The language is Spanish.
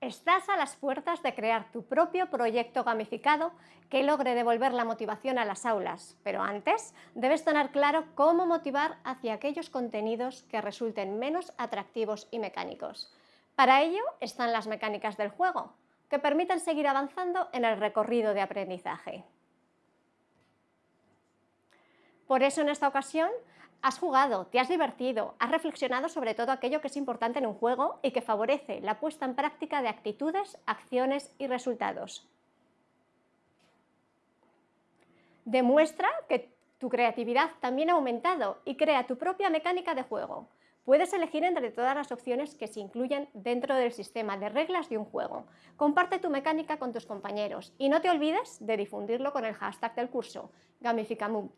Estás a las puertas de crear tu propio proyecto gamificado que logre devolver la motivación a las aulas, pero antes debes tener claro cómo motivar hacia aquellos contenidos que resulten menos atractivos y mecánicos. Para ello están las mecánicas del juego, que permiten seguir avanzando en el recorrido de aprendizaje. Por eso en esta ocasión Has jugado, te has divertido, has reflexionado sobre todo aquello que es importante en un juego y que favorece la puesta en práctica de actitudes, acciones y resultados. Demuestra que tu creatividad también ha aumentado y crea tu propia mecánica de juego. Puedes elegir entre todas las opciones que se incluyen dentro del sistema de reglas de un juego. Comparte tu mecánica con tus compañeros y no te olvides de difundirlo con el hashtag del curso, Gamificamum.